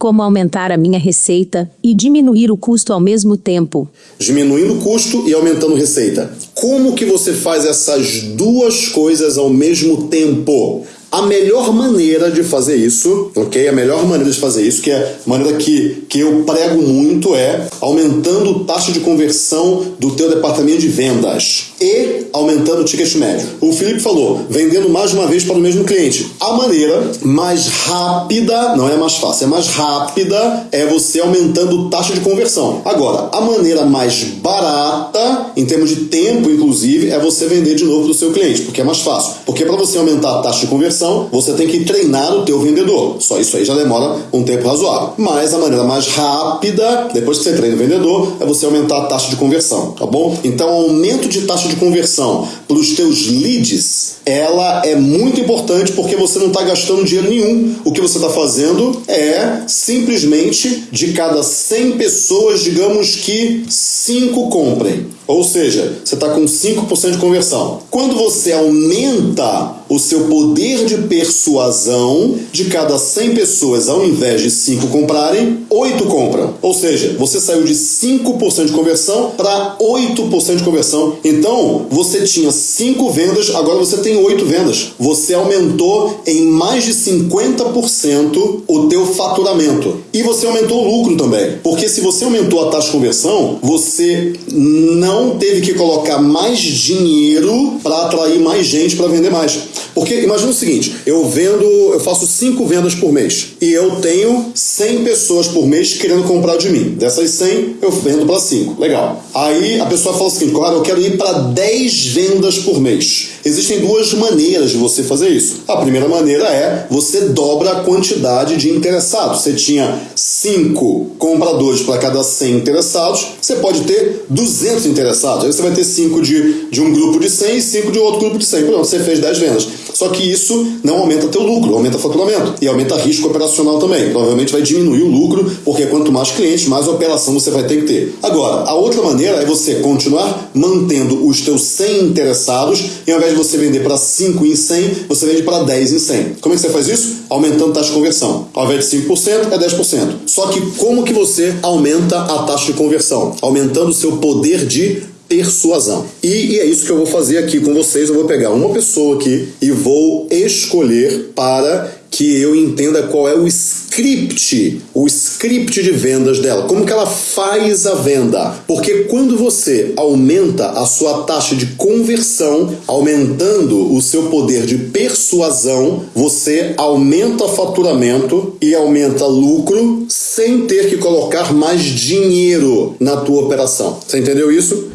Como aumentar a minha receita e diminuir o custo ao mesmo tempo? Diminuindo o custo e aumentando receita. Como que você faz essas duas coisas ao mesmo tempo? A melhor maneira de fazer isso, ok? A melhor maneira de fazer isso, que é a maneira que, que eu prego muito, é aumentando taxa de conversão do teu departamento de vendas e aumentando o ticket médio. O Felipe falou, vendendo mais uma vez para o mesmo cliente. A maneira mais rápida, não é mais fácil, é mais rápida, é você aumentando taxa de conversão. Agora, a maneira mais barata, em termos de tempo, inclusive, é você vender de novo para o seu cliente, porque é mais fácil. Porque para você aumentar a taxa de conversão, você tem que treinar o teu vendedor. Só isso aí já demora um tempo razoável. Mas a maneira mais rápida, depois que você treina o vendedor, é você aumentar a taxa de conversão, tá bom? Então, aumento de taxa de conversão para os teus leads, ela é muito importante porque você não está gastando dinheiro nenhum. O que você está fazendo é simplesmente de cada 100 pessoas, digamos que 5 comprem. Ou seja, você está com 5% de conversão. Quando você aumenta o seu poder de persuasão, de cada 100 pessoas, ao invés de 5 comprarem, 8 compram. Ou seja, você saiu de 5% de conversão para 8% de conversão. Então, você tinha 5 vendas, agora você tem 8 vendas. Você aumentou em mais de 50% o teu faturamento. E você aumentou o lucro também. Porque se você aumentou a taxa de conversão, você não teve que colocar mais dinheiro para atrair mais gente para vender mais. Porque imagina o seguinte, eu vendo, eu faço 5 vendas por mês e eu tenho 100 pessoas por mês querendo comprar de mim. Dessas 100, eu vendo para 5. Legal. Aí a pessoa fala o seguinte, claro, eu quero ir para 10 vendas por mês. Existem duas maneiras de você fazer isso. A primeira maneira é você dobra a quantidade de interessados. Você tinha 5 compradores para cada 100 interessados, você pode ter 200 interessados. Aí você vai ter 5 de, de um grupo de 100 e 5 de outro grupo de 100. Pronto, você fez 10 vendas. Só que isso não aumenta teu lucro, aumenta faturamento e aumenta risco operacional também. Provavelmente vai diminuir o lucro, porque quanto mais clientes, mais operação você vai ter que ter. Agora, a outra maneira é você continuar mantendo os teus 100 interessados e ao invés de você vender para 5 em 100, você vende para 10 em 100. Como é que você faz isso? Aumentando a taxa de conversão. Ao invés de 5%, é 10%. Só que como que você aumenta a taxa de conversão? Aumentando o seu poder de persuasão. E, e, é isso que eu vou fazer aqui com vocês. Eu vou pegar uma pessoa aqui e vou escolher para que eu entenda qual é o script, o script de vendas dela, como que ela faz a venda. Porque quando você aumenta a sua taxa de conversão, aumentando o seu poder de persuasão, você aumenta faturamento e aumenta lucro sem ter que colocar mais dinheiro na tua operação. Você entendeu isso?